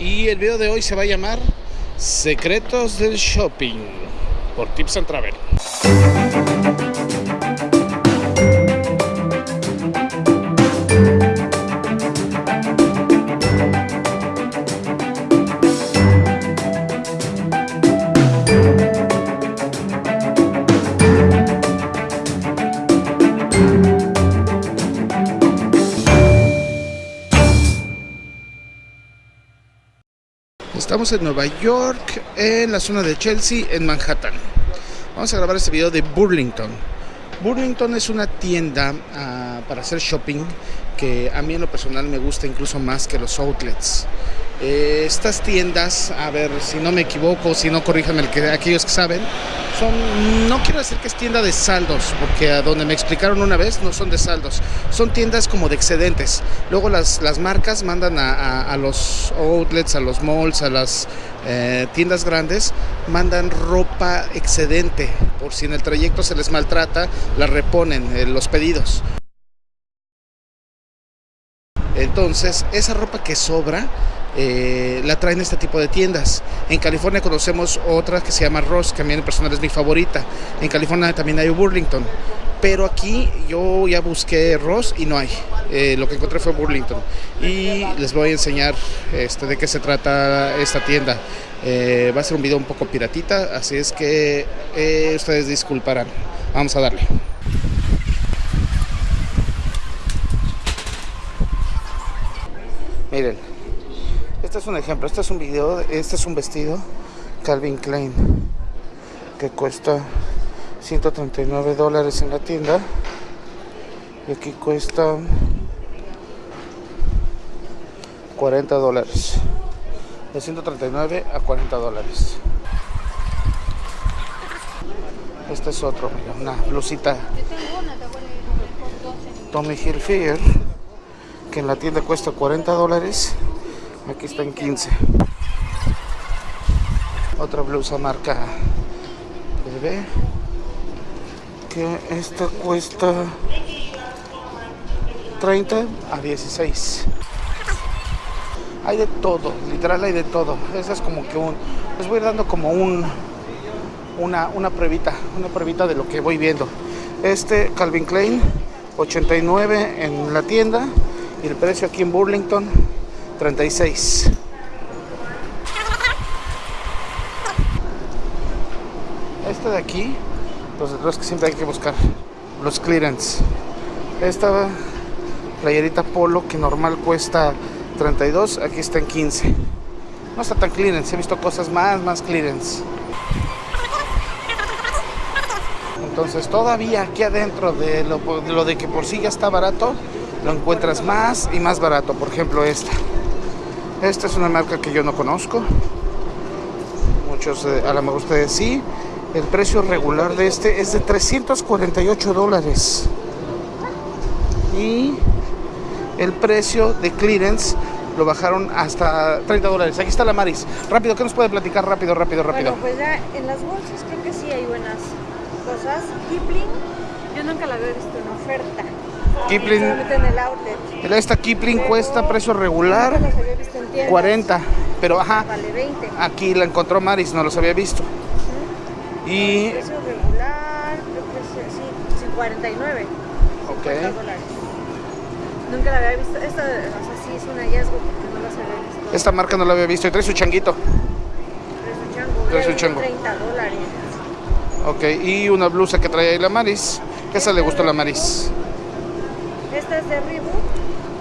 Y el video de hoy se va a llamar Secretos del Shopping por Tips and Travel. Estamos en Nueva York, en la zona de Chelsea, en Manhattan. Vamos a grabar este video de Burlington. Burlington es una tienda uh, para hacer shopping que a mí en lo personal me gusta incluso más que los outlets. Eh, estas tiendas, a ver si no me equivoco, si no corríjanme el que, aquellos que saben, son, no quiero decir que es tienda de saldos, porque a donde me explicaron una vez no son de saldos, son tiendas como de excedentes. Luego las, las marcas mandan a, a, los outlets, a los malls, a las eh, tiendas grandes, mandan ropa excedente, por si en el trayecto se les maltrata, la reponen eh, los pedidos. Entonces, esa ropa que sobra eh, la traen este tipo de tiendas. En California conocemos otra que se llama Ross, que mí en personal es mi favorita. En California también hay Burlington. Pero aquí yo ya busqué Ross y no hay. Eh, lo que encontré fue Burlington. Y les voy a enseñar este, de qué se trata esta tienda. Eh, va a ser un video un poco piratita, así es que ustedes disculparán. Vamos a darle. Miren, este es un ejemplo, este es un video, este es un vestido Calvin Klein que cuesta 139 dólares en la tienda y aquí cuesta 40 dólares de 139 a 40 dólares. Este es otro mira, una blusita. Tommy Hilfiger que en la tienda cuesta 40 dólares aquí está en 15 otra blusa marca bebé que esta cuesta 30 a 16 hay de todo literal hay de todo. Esa es como que un les voy dando como un una, una pruebita una pruebita de lo que voy viendo. Este Calvin Klein 89 en la tienda y el precio aquí en Burlington 36 este de aquí los, los que siempre hay que buscar los clearance. Esta playerita polo que normal cuesta 32 aquí está en 15 no está tan clearance he visto cosas más más clearance. Entonces todavía aquí adentro de lo, de lo de que por sí ya está barato lo encuentras más y más barato por ejemplo esta esta es una marca que yo no conozco muchos eh, a lo mejor ustedes sí el precio regular de este es de 348 dólares y el precio de clearance lo bajaron hasta 30 dólares. Aquí está la Maris. Rápido, ¿qué nos puede platicar? Rápido, rápido, rápido. Bueno, pues ya en las bolsas creo que sí hay buenas cosas. Kipling, yo nunca la había visto en oferta. Kipling, el esta Kipling cuesta precio regular nunca las había visto en tiendas. 40, pero ajá, Vale 20. aquí la encontró Maris, no los había visto. Y Precio regular, creo que sí, sí, 49. Ok. 50 dólares. Nunca la había visto. Esta, o sea, sí es un hallazgo porque no las había visto. esta marca no la había visto y trae su changuito. Precio chango. Precio ya chango. 30 dólares. Ok, y una blusa que trae ahí la Maris. Que esa le gustó la Maris. Esta es de Reebok.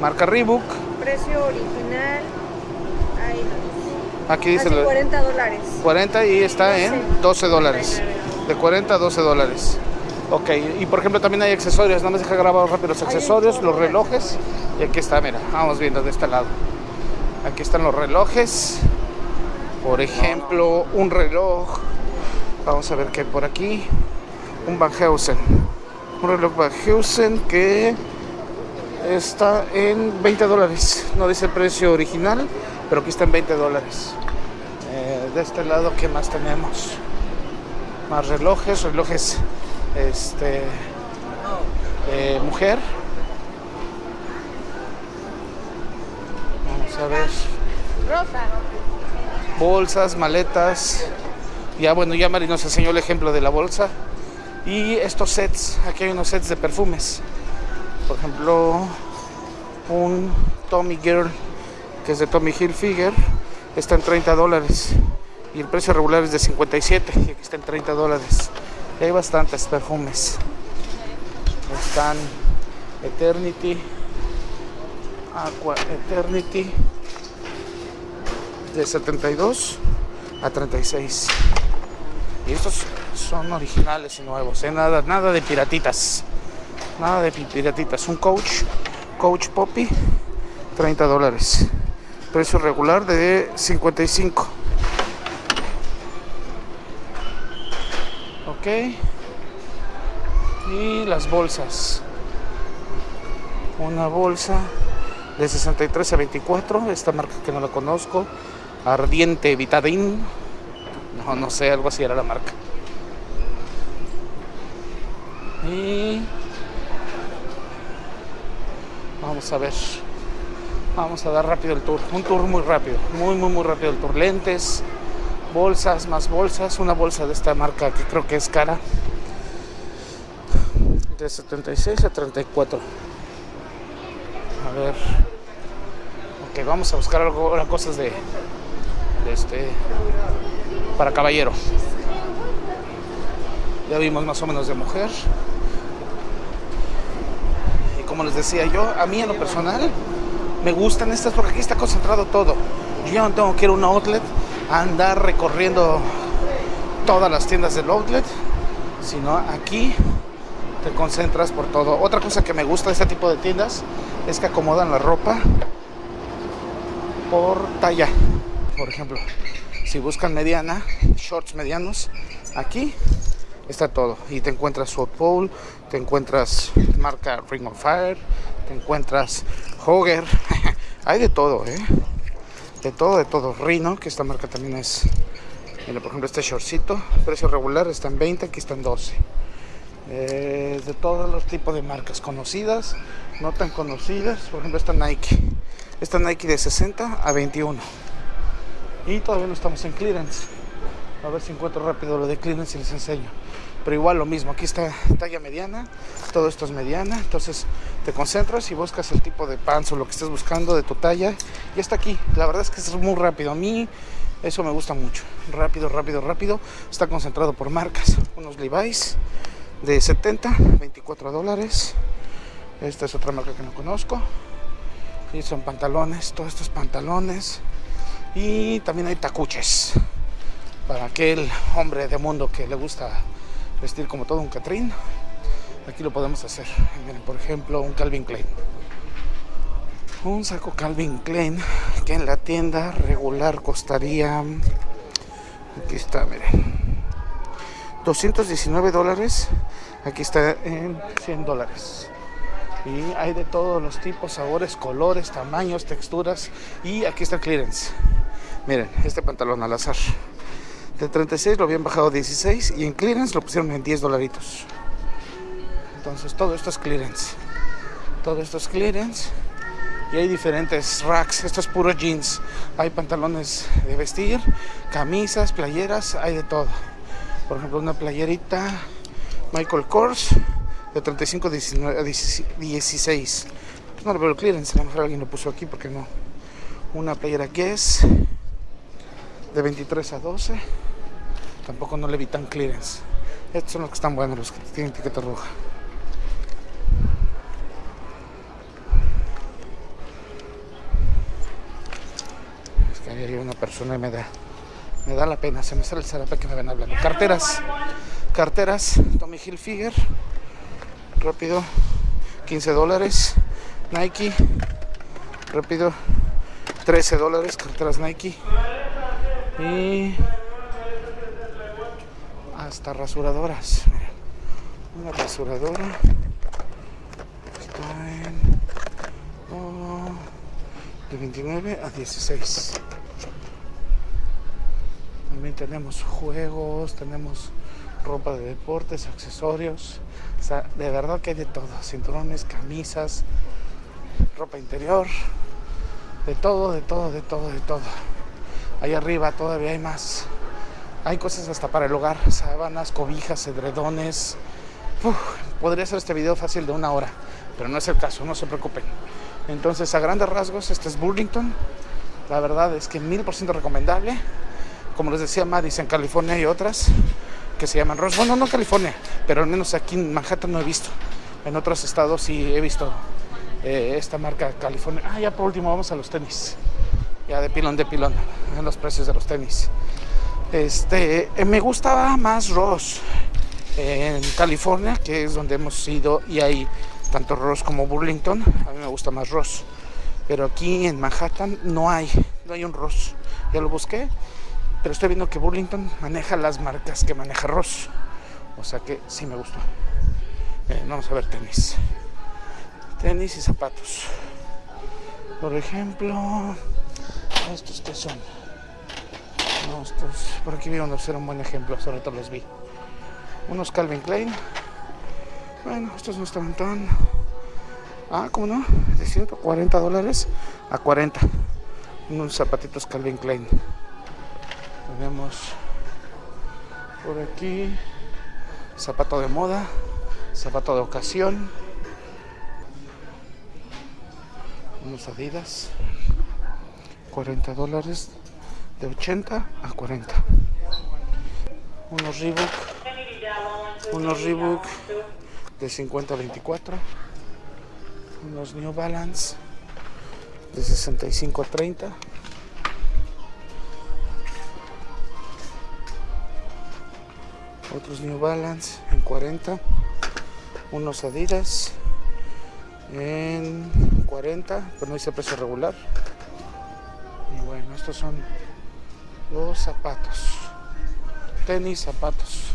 Marca Reebok. Precio original. Ahí no. Aquí dice Hace la- 40 dólares. 40 y está en 12 dólares. De 40 a 12 dólares. Ok, y por ejemplo también hay accesorios, nada más deja grabado rápido los accesorios, los relojes. Y aquí está, mira, vamos viendo de este lado. Aquí están los relojes. Por ejemplo, un reloj. Vamos a ver qué hay por aquí. Un Van Heusen. Un reloj Van Heusen que está en 20 dólares. No dice el precio original, pero aquí está en 20 dólares. Eh, de este lado, ¿qué más tenemos? Más relojes, relojes este eh, mujer. Vamos a ver. Rosa. bolsas, maletas. Ya bueno, ya Mari nos enseñó el ejemplo de la bolsa. Y estos sets, aquí hay unos sets de perfumes. Por ejemplo, un Tommy Girl, que es de Tommy Hilfiger, está en 30 dólares. Y el precio regular es de 57, y aquí está en 30 dólares. Y hay bastantes perfumes. Están Eternity, Aqua Eternity, de 72 a 36. Y estos son originales y nuevos, ¿eh? nada, nada de piratitas. Nada de pi- piratitas. Un coach, coach Poppy, 30 dólares. Precio regular de 55. Ok. Y las bolsas. Una bolsa de 63 a 24. Esta marca que no la conozco. Ardiente Vitadin. No, no sé, algo así era la marca. Y vamos a ver. Vamos a dar rápido el tour. Un tour muy rápido. Muy, muy, muy rápido el tour. Lentes, bolsas, más bolsas. Una bolsa de esta marca que creo que es cara. De 76 a 34. A ver. Ok, vamos a buscar algo, cosas de, de este. Para caballero. Ya vimos más o menos de mujer. Como les decía yo, a mí en lo personal me gustan estas porque aquí está concentrado todo. Yo no tengo que ir a un outlet a andar recorriendo todas las tiendas del outlet, sino aquí te concentras por todo. Otra cosa que me gusta de este tipo de tiendas es que acomodan la ropa por talla. Por ejemplo, si buscan mediana, shorts medianos, aquí está todo. Y te encuentras South Pole, te encuentras marca Ring of Fire, te encuentras Hogger. Hay de todo, ¿eh? De todo, de todo. Rhino, que esta marca también es. Mira, por ejemplo, este shortcito, precio regular está en 20, aquí está en 12. Eh, de todos los tipos de marcas conocidas, no tan conocidas. Por ejemplo, esta Nike. Esta Nike de 60 a 21. Y todavía no estamos en clearance. A ver si encuentro rápido lo de y les enseño. Pero igual lo mismo, aquí está talla mediana, todo esto es mediana, entonces te concentras y buscas el tipo de pants o lo que estés buscando de tu talla y está aquí. La verdad es que es muy rápido, a mí eso me gusta mucho. Rápido, rápido, rápido. Está concentrado por marcas. Unos Levi's de 70, 24 dólares. Esta es otra marca que no conozco. Y son pantalones, todos estos pantalones. Y también hay tacuches para aquel hombre de mundo que le gusta vestir como todo un Catrín. Aquí lo podemos hacer. Miren, por ejemplo, un Calvin Klein. Un saco Calvin Klein que en la tienda regular costaría. Aquí está, miren. 219 dólares. Aquí está en 100 dólares. Y hay de todos los tipos, sabores, colores, tamaños, texturas. Y aquí está el clearance. Miren, este pantalón al azar. De 36 lo habían bajado a 16 y en clearance lo pusieron en 10 dolaritos. Entonces todo esto es clearance. Todo esto es clearance. Y hay diferentes racks. Esto es puro jeans. Hay pantalones de vestir, camisas, playeras, hay de todo. Por ejemplo, una playerita Michael Kors de 35 a 19 a 16. No lo veo el clearance, a lo mejor alguien lo puso aquí porque no. Una playera Guess de 23 a 12. Tampoco no le vi tan clearance. Estos son los que están buenos, los que tienen etiqueta roja. Es que ahí hay una persona y me da, me da la pena, se me sale el zarape que me ven hablando. Carteras, carteras, Tommy Hilfiger, rápido, 15 dólares, Nike, rápido, 13 dólares, carteras Nike. Y hasta rasuradoras. Una rasuradora está en oh, de 29 a 16. También tenemos juegos, tenemos ropa de deportes, accesorios. O sea, de verdad que hay de todo. Cinturones, camisas, ropa interior. De todo, de todo, de todo, de todo. Ahí arriba todavía hay más. Hay cosas hasta para el hogar, sábanas, cobijas, edredones. Uf, podría ser este video fácil de una hora, pero no es el caso, no se preocupen. Entonces, a grandes rasgos, este es Burlington. La verdad es que mil por ciento recomendable. Como les decía Madison, California hay otras que se llaman Ross. Bueno, no California, pero al menos aquí en Manhattan no he visto. En otros estados sí he visto eh, esta marca California. Ah, ya por último vamos a los tenis. Ya de pilón de pilón, en los precios de los tenis. Este, eh, me gustaba más Ross en California, que es donde hemos ido y hay tanto Ross como Burlington. A mí me gusta más Ross. Pero aquí en Manhattan no hay, no hay un Ross. Ya lo busqué, pero estoy viendo que Burlington maneja las marcas que maneja Ross. O sea que sí me gustó. Eh, vamos a ver tenis. Tenis y zapatos. Por ejemplo, estos que son. No, estos, por aquí vi unos, era un buen ejemplo, sobre todo los vi. Unos Calvin Klein. Bueno, estos no estaban tan. Ah, ¿cómo no? De 140 dólares a 40. Unos zapatitos Calvin Klein. Tenemos por aquí zapato de moda, zapato de ocasión. Unos Adidas. 40 dólares de 80 a 40 unos Reebok unos Reebok de 50 a 24 unos New Balance de 65 a 30 otros New Balance en 40 unos Adidas en 40 pero no dice precio regular. Y bueno estos son los zapatos. Tenis zapatos.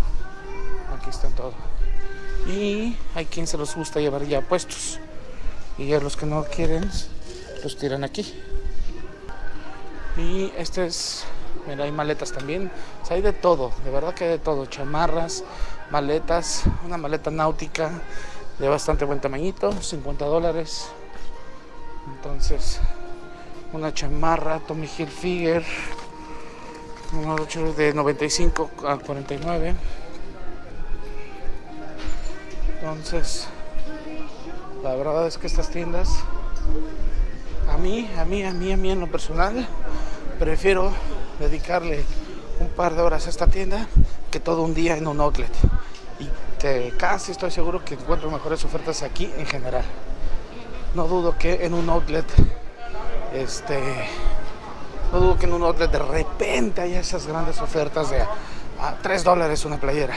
Aquí están todos. Y hay quien se los gusta llevar ya puestos. Y ya los que no quieren los tiran aquí. Y este es mira hay maletas también. O sea, hay de todo. De verdad que hay de todo. Chamarras maletas una maleta náutica de bastante buen tamañito 50 dólares. Entonces una chamarra Tommy Hilfiger de 95 a 49 entonces la verdad es que estas tiendas a mí a mí a mí a mí en lo personal prefiero dedicarle un par de horas a esta tienda que todo un día en un outlet. Y casi estoy seguro que encuentro mejores ofertas aquí en general. No dudo que en un outlet este no dudo que en un outlet de repente haya esas grandes ofertas de a 3 dólares una playera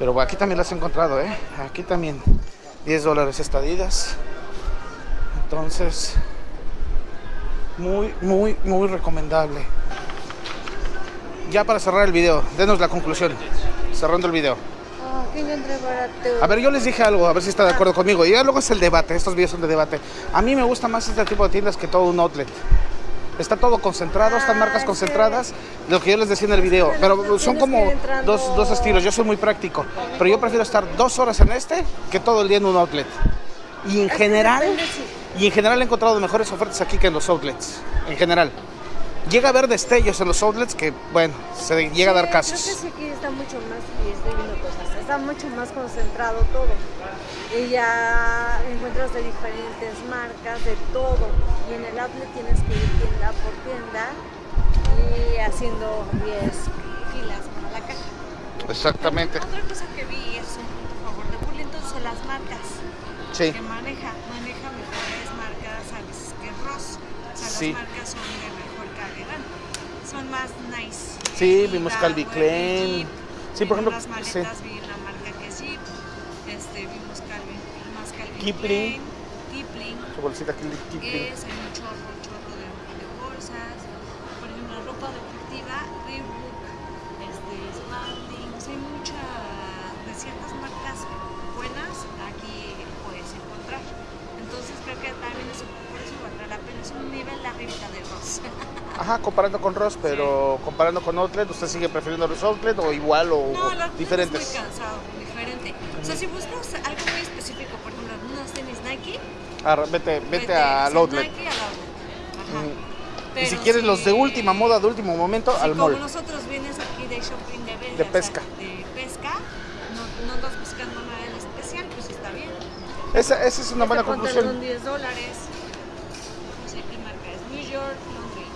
pero aquí también las he encontrado ¿eh? aquí también 10 dólares estadidas entonces muy muy muy recomendable ya para cerrar el video denos la conclusión cerrando el video a ver, yo les dije algo, a ver si está de acuerdo conmigo. Y ya luego es el debate, estos videos son de debate. A mí me gusta más este tipo de tiendas que todo un outlet. Está todo concentrado, están marcas concentradas, lo que yo les decía en el video. Pero son como dos, dos estilos, yo soy muy práctico. Pero yo prefiero estar dos horas en este que todo el día en un outlet. Y en general, y en general he encontrado mejores ofertas aquí que en los outlets. En general. Llega a haber destellos en los outlets que, bueno, se llega a dar casos. Creo que sí aquí está mucho más, está mucho más concentrado todo. Y ya encuentras de diferentes marcas, de todo. Y en el outlet tienes que ir tienda por tienda y haciendo 10 filas para la caja. Exactamente. Otra cosa que vi es un punto a favor de Burlington son las marcas Sí. que maneja. Maneja mejores marcas a veces que Ross. O sea, Sí. las marcas son de mejor calidad. Son más nice. Sí, vimos Calvin Klein. Sí, por ejemplo, las sí. maletas vi Kipling. Kipling. Su bolsita Kipling. Es, hay un chorro, un chorro de, de bolsas. Por ejemplo, ropa deportiva, Reebok, este, Spalding. O sea, hay mucha, de ciertas marcas buenas aquí puedes encontrar. Entonces creo que también eso, por eso valdrá la pena. Es un nivel arriba de Ross. Ajá, comparando con Ross, pero comparando con Outlet, ¿usted sigue prefiriendo los Outlet o igual o, No, o diferentes? Es muy cansado, diferente. O sea, si buscas algo tenis Nike, Ah, vete, vete sea, al Outlet. Nike al outlet. Y si quieres los de si- última moda, de último momento, si al como mall. nosotros vienes aquí de shopping de venta, De o sea, pesca. de pesca, no, no andas buscando nada en especial, pues está bien. Esa, esa es una buena Este conclusión. pantalón 10 dólares. No sé qué marca es. New York Laundry.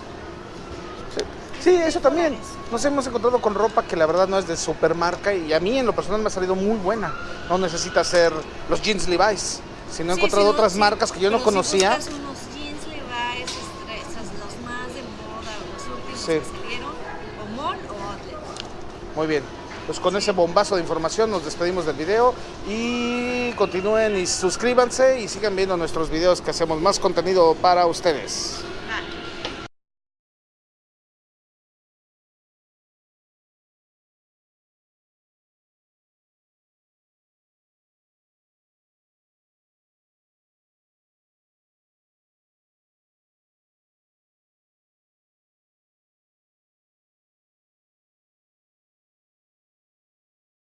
Sí, eso también. Nos hemos encontrado con ropa que la verdad no es de supermarca y a mí en lo personal me ha salido muy buena. No necesita ser los jeans Levi's, sino he Sí, encontrado si no, otras sí, marcas que yo no conocía. Si buscas unos jeans Levi's, estrellas, los más de moda, los últimos Sí. que salieron, o mall o outlet. Muy bien. Pues con ese bombazo de información nos despedimos del video y continúen y suscríbanse y sigan viendo nuestros videos que hacemos más contenido para ustedes.